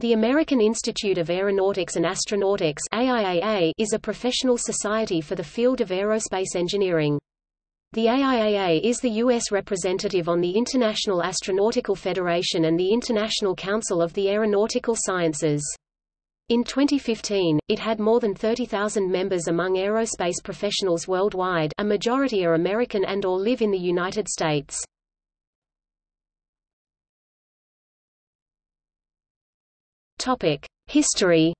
The American Institute of Aeronautics and Astronautics AIAA is a professional society for the field of aerospace engineering. The AIAA is the U.S. representative on the International Astronautical Federation and the International Council of the Aeronautical Sciences. In 2015, it had more than 30,000 members among aerospace professionals worldwide a majority are American and or live in the United States. History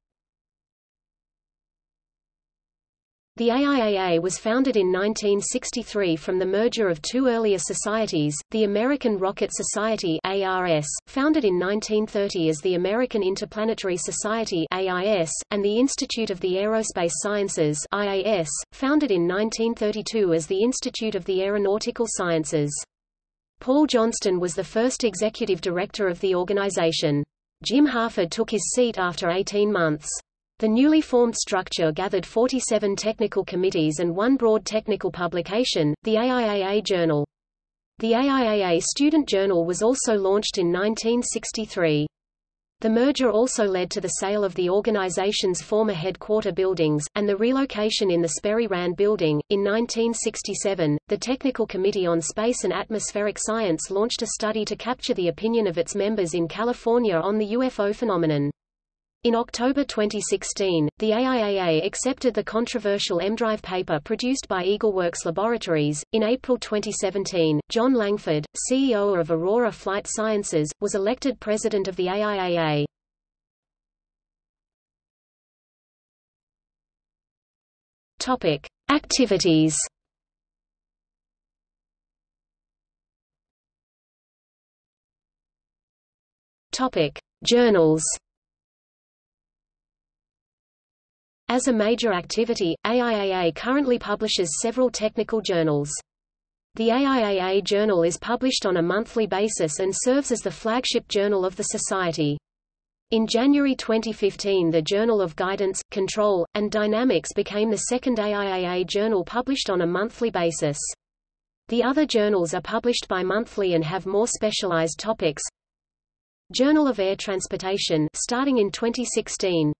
The AIAA was founded in 1963 from the merger of two earlier societies, the American Rocket Society ARS, founded in 1930 as the American Interplanetary Society AIS, and the Institute of the Aerospace Sciences IAS, founded in 1932 as the Institute of the Aeronautical Sciences. Paul Johnston was the first executive director of the organization. Jim Harford took his seat after 18 months. The newly formed structure gathered 47 technical committees and one broad technical publication, the AIAA Journal. The AIAA Student Journal was also launched in 1963. The merger also led to the sale of the organization's former headquarter buildings, and the relocation in the Sperry Rand building. In 1967, the Technical Committee on Space and Atmospheric Science launched a study to capture the opinion of its members in California on the UFO phenomenon. In October 2016, the AIAA accepted the controversial EMDrive paper produced by EagleWorks Laboratories. In April 2017, John Langford, CEO of Aurora Flight Sciences, was elected president of the AIAA. Topic: Activities. Topic: Journals. As a major activity, AIAA currently publishes several technical journals. The AIAA Journal is published on a monthly basis and serves as the flagship journal of the Society. In January 2015 the Journal of Guidance, Control, and Dynamics became the second AIAA journal published on a monthly basis. The other journals are published bi-monthly and have more specialized topics. Journal of Air Transportation starting in 2016.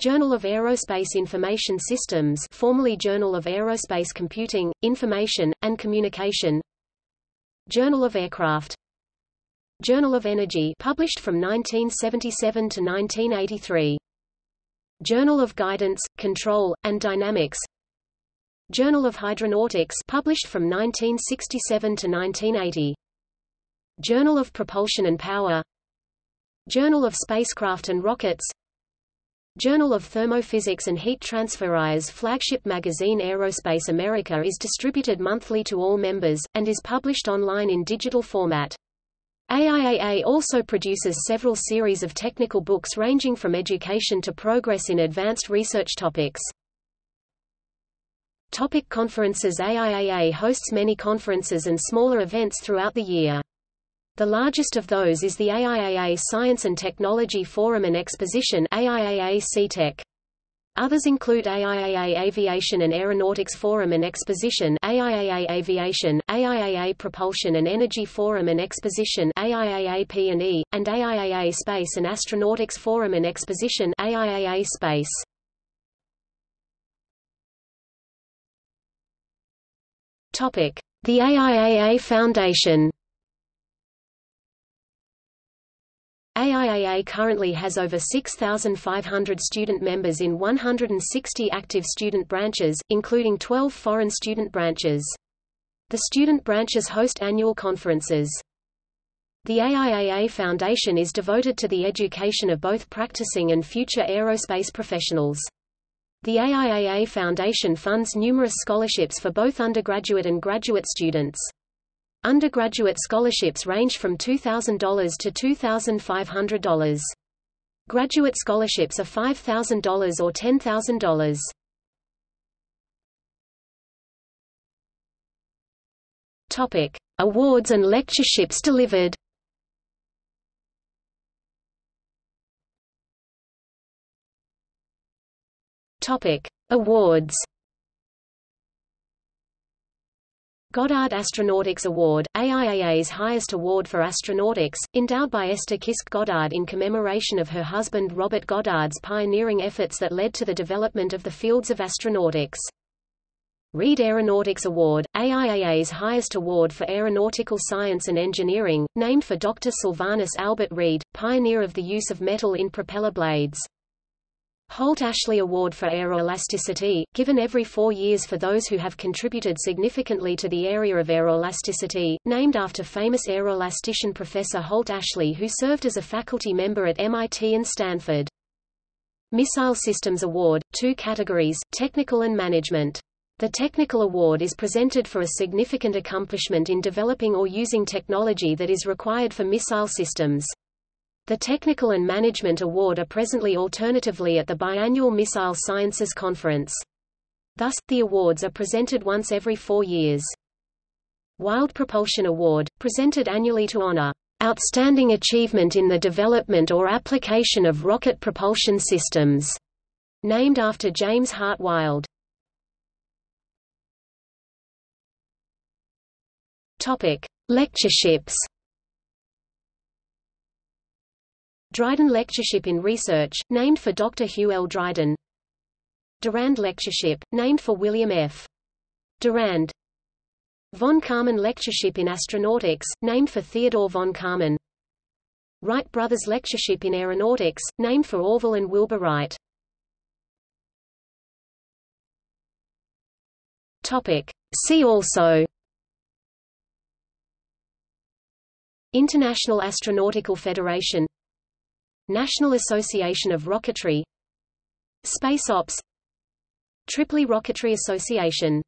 Journal of Aerospace Information Systems formerly Journal of Aerospace Computing, Information, and Communication. Journal of Aircraft. Journal of Energy published from 1977 to 1983 Journal of Guidance, Control, and Dynamics. Journal of Hydronautics published from 1967 to 1980 Journal of Propulsion and Power. Journal of Spacecraft and Rockets Journal of Thermophysics and Heat Transfer IA's flagship magazine Aerospace America is distributed monthly to all members, and is published online in digital format. AIAA also produces several series of technical books ranging from education to progress in advanced research topics. Topic conferences AIAA hosts many conferences and smaller events throughout the year. The largest of those is the AIAA Science and Technology Forum and Exposition AIAA SciTech. Others include AIAA Aviation and Aeronautics Forum and Exposition AIAA Aviation, AIAA Propulsion and Energy Forum and Exposition AIAA P&E, and AIAA Space and Astronautics Forum and Exposition AIAA Space. The AIAA Foundation AIAA currently has over 6,500 student members in 160 active student branches, including 12 foreign student branches. The student branches host annual conferences. The AIAA Foundation is devoted to the education of both practicing and future aerospace professionals. The AIAA Foundation funds numerous scholarships for both undergraduate and graduate students. Undergraduate scholarships range from $2,000 to $2,500. Graduate scholarships are $5,000 or $10,000. Topic: Awards and lectureships delivered. Topic: Awards. Goddard Astronautics Award, AIAA's highest award for astronautics, endowed by Esther Kisk Goddard in commemoration of her husband Robert Goddard's pioneering efforts that led to the development of the fields of astronautics. Reed Aeronautics Award, AIAA's highest award for aeronautical science and engineering, named for Dr. Sylvanus Albert Reed, pioneer of the use of metal in propeller blades. Holt-Ashley Award for Aeroelasticity, given every four years for those who have contributed significantly to the area of aeroelasticity, named after famous aeroelastician Professor Holt-Ashley who served as a faculty member at MIT and Stanford. Missile Systems Award, two categories, technical and management. The Technical Award is presented for a significant accomplishment in developing or using technology that is required for missile systems. The Technical and Management Award are presently alternatively at the biannual Missile Sciences Conference. Thus, the awards are presented once every four years. Wyld Propulsion Award, presented annually to honor outstanding achievement in the development or application of rocket propulsion systems, named after James Hart Wyld. Topic: Lectureships. Dryden Lectureship in Research, named for Dr. Hugh L. Dryden. Durand Lectureship, named for William F. Durand. Von Karman Lectureship in Astronautics, named for Theodore von Karman. Wright Brothers Lectureship in Aeronautics, named for Orville and Wilbur Wright. Topic. See also International Astronautical Federation National Association of Rocketry Space Ops Tripoli Rocketry Association